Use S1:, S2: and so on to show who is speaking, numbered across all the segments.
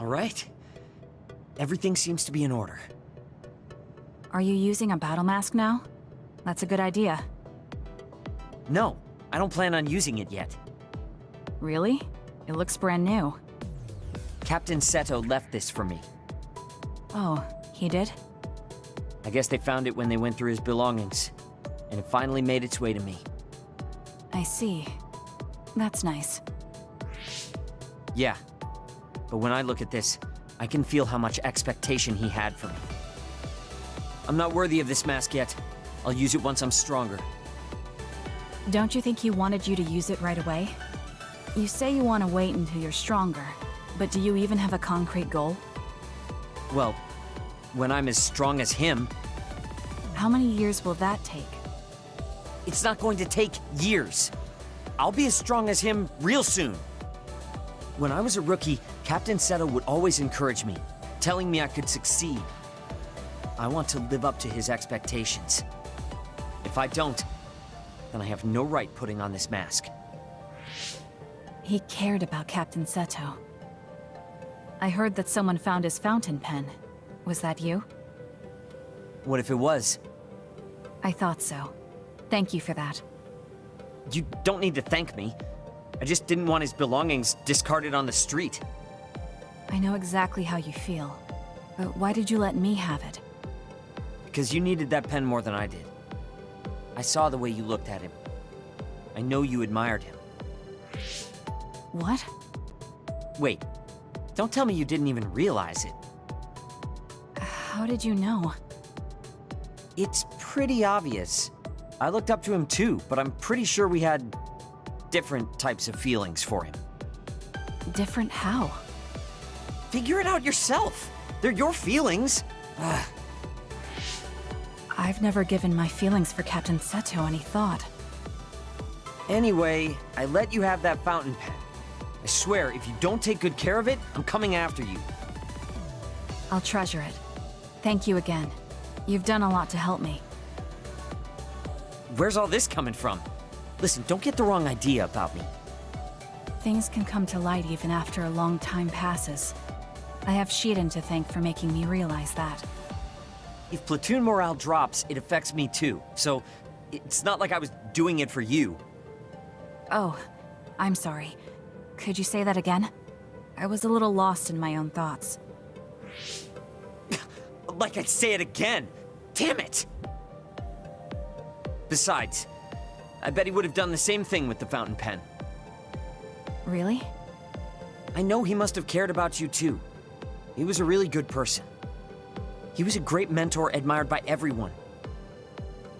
S1: All right. Everything seems to be in order.
S2: Are you using a battle mask now? That's a good idea.
S1: No, I don't plan on using it yet.
S2: Really? It looks brand new.
S1: Captain Seto left this for me.
S2: Oh, he did?
S1: I guess they found it when they went through his belongings. And it finally made its way to me.
S2: I see. That's nice.
S1: Yeah. But when I look at this, I can feel how much expectation he had for me. I'm not worthy of this mask yet. I'll use it once I'm stronger.
S2: Don't you think he wanted you to use it right away? You say you want to wait until you're stronger, but do you even have a concrete goal?
S1: Well, when I'm as strong as him,
S2: How many years will that take?
S1: it's not going to take years. I'll be as strong as him real soon. When I was a rookie, Captain Seto would always encourage me, telling me I could succeed. I want to live up to his expectations. If I don't, then I have no right putting on this mask.
S2: He cared about Captain Seto. I heard that someone found his fountain pen. Was that you?
S1: What if it was?
S2: I thought so. Thank you for that.
S1: You don't need to thank me. I just didn't want his belongings discarded on the street.
S2: I know exactly how you feel. But why did you let me have it?
S1: Because you needed that pen more than I did. I saw the way you looked at him. I know you admired him.
S2: What?
S1: Wait, don't tell me you didn't even realize it.
S2: How did you know?
S1: It's pretty obvious. I looked up to him too, but I'm pretty sure we had different types of feelings for him.
S2: Different how?
S1: Figure it out yourself. They're your feelings. Ugh.
S2: I've never given my feelings for Captain Seto any thought.
S1: Anyway, I let you have that fountain pen. I swear, if you don't take good care of it, I'm coming after you.
S2: I'll treasure it. Thank you again. You've done a lot to help me.
S1: Where's all this coming from? Listen, don't get the wrong idea about me.
S2: Things can come to light even after a long time passes. I have Shiden to thank for making me realize that.
S1: If platoon morale drops, it affects me too. So, it's not like I was doing it for you.
S2: Oh, I'm sorry. Could you say that again? I was a little lost in my own thoughts.
S1: Like I'd say it again. Damn it! Besides, I bet he would have done the same thing with the fountain pen.
S2: Really?
S1: I know he must have cared about you too. He was a really good person. He was a great mentor admired by everyone.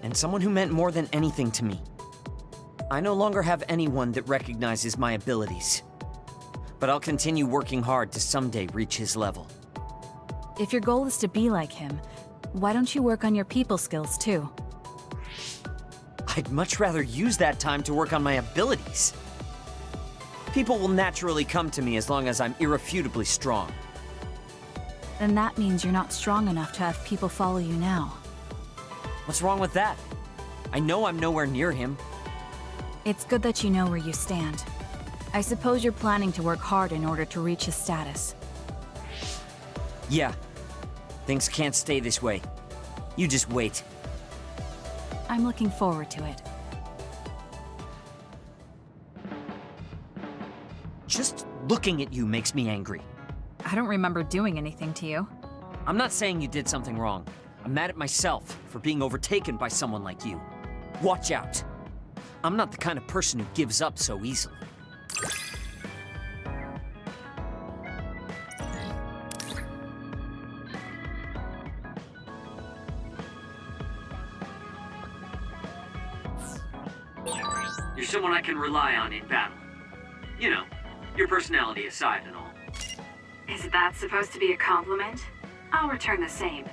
S1: And someone who meant more than anything to me. I no longer have anyone that recognizes my abilities. But I'll continue working hard to someday reach his level.
S2: If your goal is to be like him, why don't you work on your people skills too?
S1: I'd much rather use that time to work on my abilities. People will naturally come to me as long as I'm irrefutably strong.
S2: Then that means you're not strong enough to have people follow you now.
S1: What's wrong with that? I know I'm nowhere near him.
S2: It's good that you know where you stand. I suppose you're planning to work hard in order to reach his status.
S1: Yeah. Things can't stay this way. You just wait.
S2: I'm looking forward to it.
S1: Just looking at you makes me angry.
S2: I don't remember doing anything to you.
S1: I'm not saying you did something wrong. I'm mad at myself for being overtaken by someone like you. Watch out. I'm not the kind of person who gives up so easily. You're someone I can rely on in battle. You know, your personality aside and all.
S3: Is that supposed to be a compliment? I'll return the same.